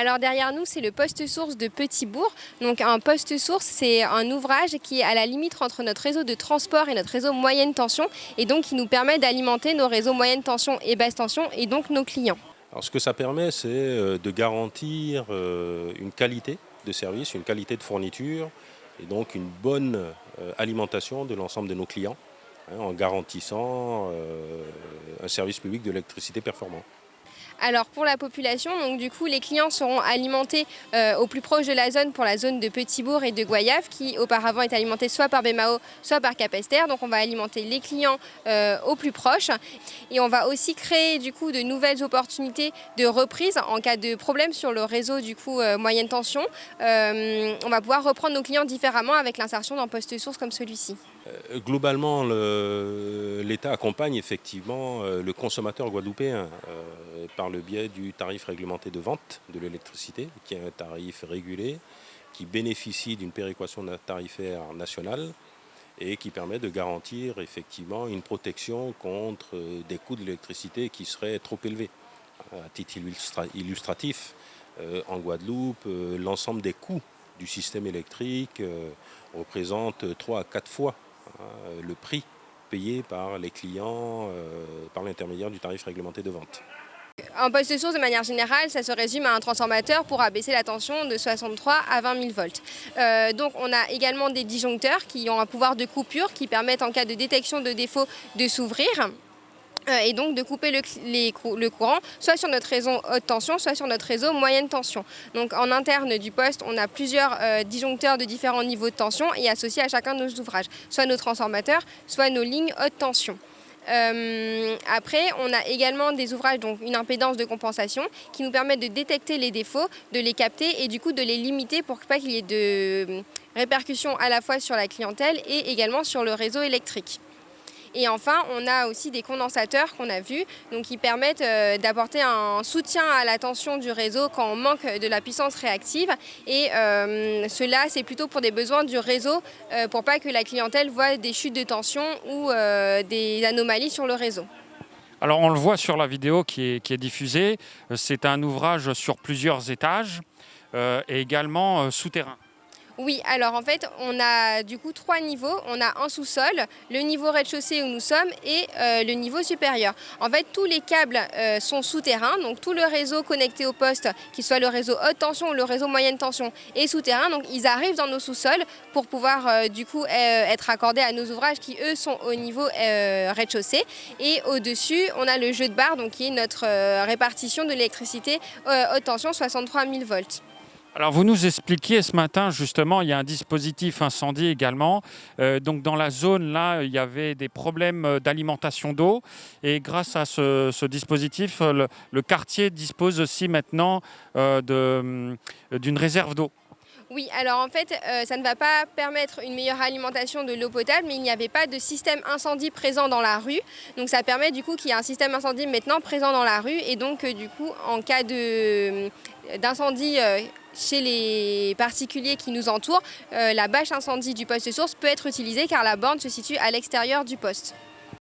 Alors derrière nous, c'est le poste source de Petit-Bourg. Donc un poste source, c'est un ouvrage qui est à la limite entre notre réseau de transport et notre réseau moyenne tension et donc qui nous permet d'alimenter nos réseaux moyenne tension et basse tension et donc nos clients. Alors ce que ça permet, c'est euh, de garantir euh, une qualité de service, une qualité de fourniture et donc une bonne euh, alimentation de l'ensemble de nos clients hein, en garantissant un service public de l'électricité performant. Alors pour la population, donc du coup les clients seront alimentés euh, au plus proche de la zone pour la zone de Petit-Bourg et de Goyave qui auparavant est alimentée soit par Bemao soit par Capester. Donc on va alimenter les clients euh, au plus proche et on va aussi créer du coup de nouvelles opportunités de reprise en cas de problème sur le réseau du coup euh, moyenne tension. on va pouvoir reprendre nos clients différemment avec l'insertion d'un poste source comme celui-ci. Globalement, l'État accompagne effectivement le consommateur guadeloupéen par le biais du tarif réglementé de vente de l'électricité, qui est un tarif régulé, qui bénéficie d'une péréquation tarifaire nationale et qui permet de garantir effectivement une protection contre des coûts de l'électricité qui seraient trop élevés. À titre illustratif, euh, en Guadeloupe, euh, l'ensemble des coûts du système électrique euh, représente 3 à 4 fois le prix payé par les clients par l'intermédiaire du tarif réglementé de vente. Un poste source, de manière générale, ça se résume à un transformateur pour abaisser la tension de 63 à 20 000 volts. Euh, donc on a également des disjoncteurs qui ont un pouvoir de coupure qui permettent en cas de détection de défaut de s'ouvrir euh, et donc de couper le, courant, soit sur notre réseau haute tension, soit sur notre réseau moyenne tension. Donc en interne du poste, on a plusieurs euh, disjoncteurs de différents niveaux de tension et associés à chacun de nos ouvrages, soit nos transformateurs, soit nos lignes haute tension. Euh, après, on a également des ouvrages, donc une impédance de compensation, qui nous permettent de détecter les défauts, de les capter et du coup de les limiter pour pas qu'il y ait de répercussions à la fois sur la clientèle et également sur le réseau électrique. Et enfin, on a aussi des condensateurs qu'on a vus, donc qui permettent euh, d'apporter un soutien à la tension du réseau quand on manque de la puissance réactive. Et euh, cela, c'est plutôt pour des besoins du réseau, euh, pour pas que la clientèle voit des chutes de tension ou des anomalies sur le réseau. Alors on le voit sur la vidéo qui est, diffusée, c'est un ouvrage sur plusieurs étages et également souterrain. Oui, alors en fait, on a du coup trois niveaux. On a un sous-sol, le niveau rez-de-chaussée où nous sommes et euh, le niveau supérieur. En fait, tous les câbles euh, sont souterrains, donc tout le réseau connecté au poste, qu'il soit le réseau haute tension ou le réseau moyenne tension, est souterrain. Donc ils arrivent dans nos sous-sols pour pouvoir euh, du coup être accordés à nos ouvrages qui eux sont au niveau rez-de-chaussée. Et au-dessus, on a le jeu de barre, donc qui est notre répartition de l'électricité haute tension 63 000 volts. Alors vous nous expliquiez ce matin justement, il y a un dispositif incendie également. Euh, donc dans la zone là, il y avait des problèmes d'alimentation d'eau et grâce à ce, dispositif, le, quartier dispose aussi maintenant euh, euh, d'une réserve d'eau. Oui, alors en fait, ça ne va pas permettre une meilleure alimentation de l'eau potable, mais il n'y avait pas de système incendie présent dans la rue. Donc ça permet du coup qu'il y ait un système incendie maintenant présent dans la rue et donc du coup, en cas d'incendie chez les particuliers qui nous entourent, euh, la bâche incendie du poste source peut être utilisée car la borne se situe à l'extérieur du poste.